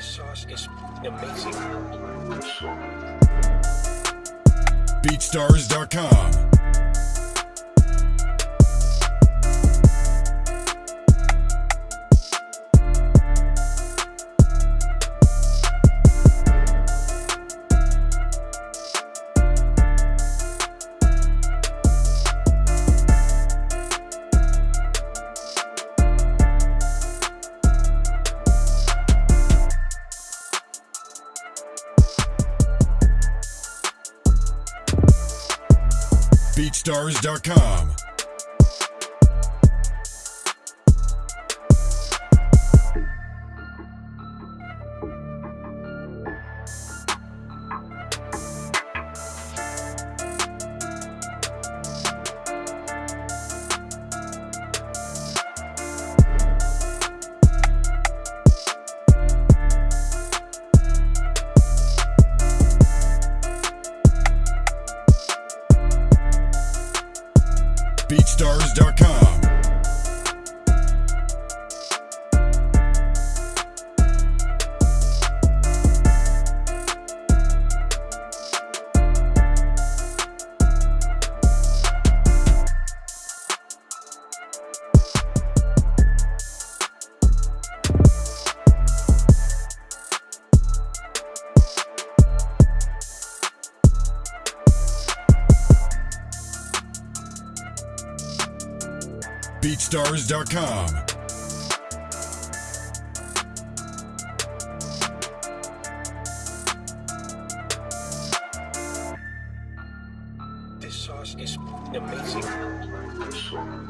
sauce is amazing. BeatStars.com. BeatStars.com. BeatStars.com. BeatStars.com. This sauce is amazing.